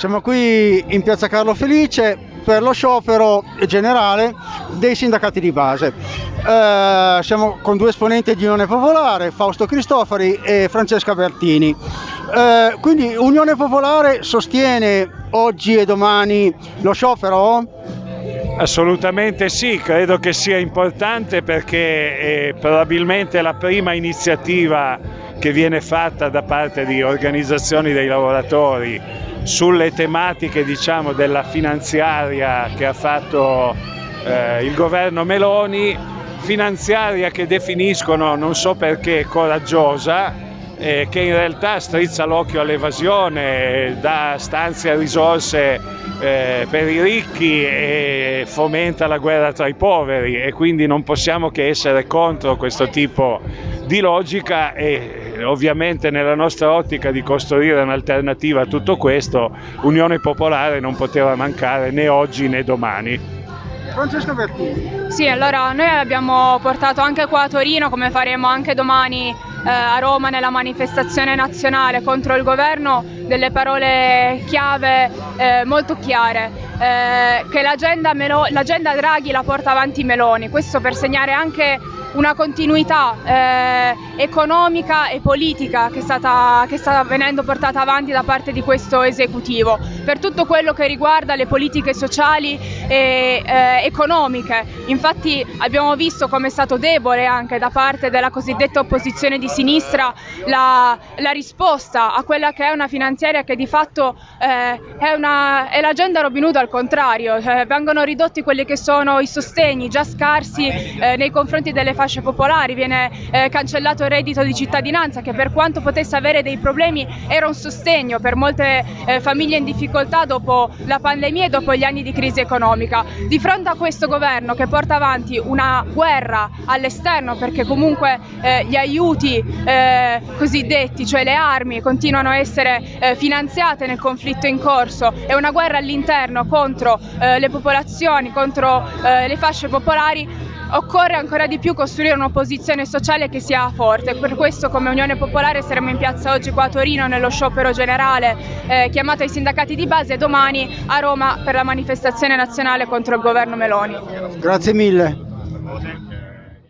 siamo qui in piazza Carlo Felice per lo sciopero generale dei sindacati di base. Eh, siamo con due esponenti di Unione Popolare, Fausto Cristofori e Francesca Bertini. Eh, quindi Unione Popolare sostiene oggi e domani lo sciopero? Assolutamente sì, credo che sia importante perché è probabilmente la prima iniziativa che viene fatta da parte di organizzazioni dei lavoratori sulle tematiche diciamo, della finanziaria che ha fatto eh, il governo Meloni, finanziaria che definiscono non so perché coraggiosa, eh, che in realtà strizza l'occhio all'evasione, dà stanzia risorse eh, per i ricchi e fomenta la guerra tra i poveri. E quindi non possiamo che essere contro questo tipo di logica e ovviamente nella nostra ottica di costruire un'alternativa a tutto questo Unione Popolare non poteva mancare né oggi né domani. Francesco Bertini. Sì, allora noi abbiamo portato anche qua a Torino, come faremo anche domani eh, a Roma nella manifestazione nazionale contro il governo, delle parole chiave eh, molto chiare, eh, che l'agenda, Draghi la porta avanti Meloni, questo per segnare anche una continuità eh, economica e politica che, stata, che sta venendo portata avanti da parte di questo esecutivo per tutto quello che riguarda le politiche sociali e eh, economiche. Infatti abbiamo visto come è stato debole anche da parte della cosiddetta opposizione di sinistra la, la risposta a quella che è una finanziaria che di fatto eh, è, una, è, l'agenda Robin Hood al contrario, cioè, vengono ridotti quelli che sono i sostegni già scarsi eh, nei confronti delle fasce popolari, viene eh, cancellato il reddito di cittadinanza che per quanto potesse avere dei problemi era un sostegno per molte eh, famiglie in difficoltà dopo la pandemia e dopo gli anni di crisi economica. Di fronte a questo governo che porta avanti una guerra all'esterno perché comunque eh, gli aiuti eh, cosiddetti, cioè le armi, continuano a essere eh, finanziate nel conflitto in corso e una guerra all'interno contro eh, le popolazioni, contro le fasce popolari, occorre ancora di più costruire un'opposizione sociale che sia forte. Per questo come Unione Popolare saremo in piazza oggi qua a Torino nello sciopero generale eh, chiamato ai sindacati di base e domani a Roma per la manifestazione nazionale contro il governo Meloni. Grazie mille.